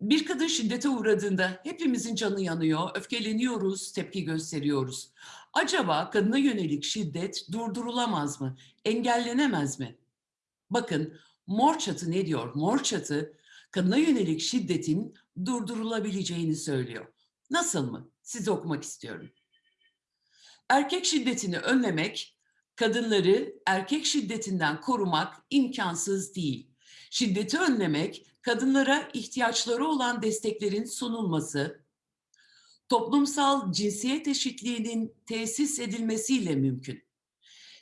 Bir kadın şiddete uğradığında hepimizin canı yanıyor, öfkeleniyoruz, tepki gösteriyoruz. Acaba kadına yönelik şiddet durdurulamaz mı? Engellenemez mi? Bakın Mor Çatı ne diyor? Mor Çatı kadına yönelik şiddetin durdurulabileceğini söylüyor. Nasıl mı? Size okumak istiyorum. Erkek şiddetini önlemek, kadınları erkek şiddetinden korumak imkansız değil. Şiddeti önlemek, kadınlara ihtiyaçları olan desteklerin sunulması, toplumsal cinsiyet eşitliğinin tesis edilmesiyle mümkün.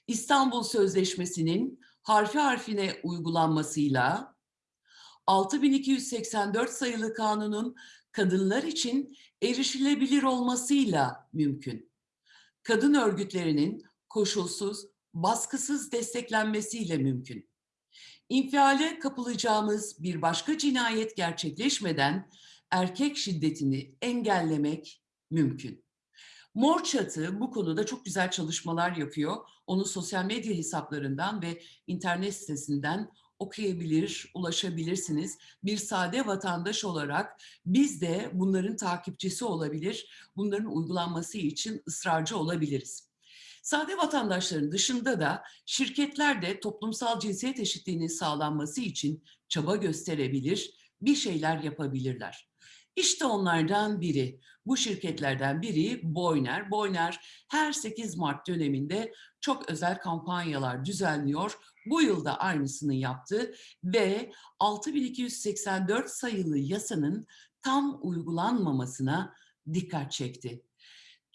İstanbul Sözleşmesi'nin harfi harfine uygulanmasıyla 6284 sayılı kanunun kadınlar için erişilebilir olmasıyla mümkün. Kadın örgütlerinin koşulsuz, baskısız desteklenmesiyle mümkün. İnfiale kapılacağımız bir başka cinayet gerçekleşmeden erkek şiddetini engellemek mümkün. Mor Çatı bu konuda çok güzel çalışmalar yapıyor. Onu sosyal medya hesaplarından ve internet sitesinden okuyabilir, ulaşabilirsiniz. Bir sade vatandaş olarak biz de bunların takipçisi olabilir, bunların uygulanması için ısrarcı olabiliriz. Sade vatandaşların dışında da şirketler de toplumsal cinsiyet eşitliğinin sağlanması için çaba gösterebilir, bir şeyler yapabilirler. İşte onlardan biri, bu şirketlerden biri Boyner. Boyner her 8 Mart döneminde çok özel kampanyalar düzenliyor. Bu yılda aynısını yaptı ve 6284 sayılı yasanın tam uygulanmamasına dikkat çekti.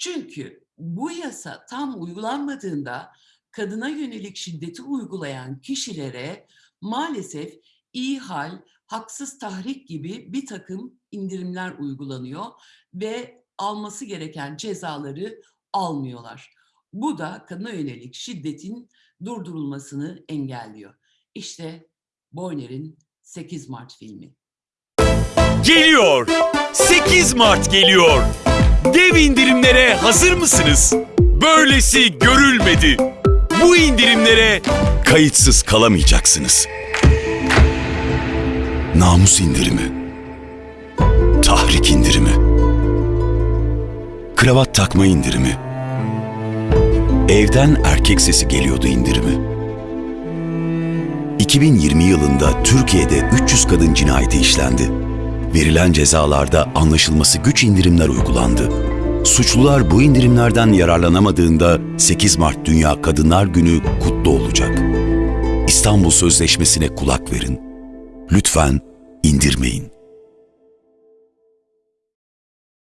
Çünkü bu yasa tam uygulanmadığında kadına yönelik şiddeti uygulayan kişilere maalesef iyi hal, haksız tahrik gibi bir takım indirimler uygulanıyor ve alması gereken cezaları almıyorlar. Bu da kadına yönelik şiddetin durdurulmasını engelliyor. İşte Boyner'in 8 Mart filmi. Geliyor. 8 Mart geliyor. Dev indirimlere hazır mısınız? Böylesi görülmedi. Bu indirimlere kayıtsız kalamayacaksınız. Namus indirimi. Tahrik indirimi. Kravat takma indirimi. Evden erkek sesi geliyordu indirimi. 2020 yılında Türkiye'de 300 kadın cinayeti işlendi. Verilen cezalarda anlaşılması güç indirimler uygulandı. Suçlular bu indirimlerden yararlanamadığında 8 Mart Dünya Kadınlar Günü kutlu olacak. İstanbul Sözleşmesi'ne kulak verin. Lütfen indirmeyin.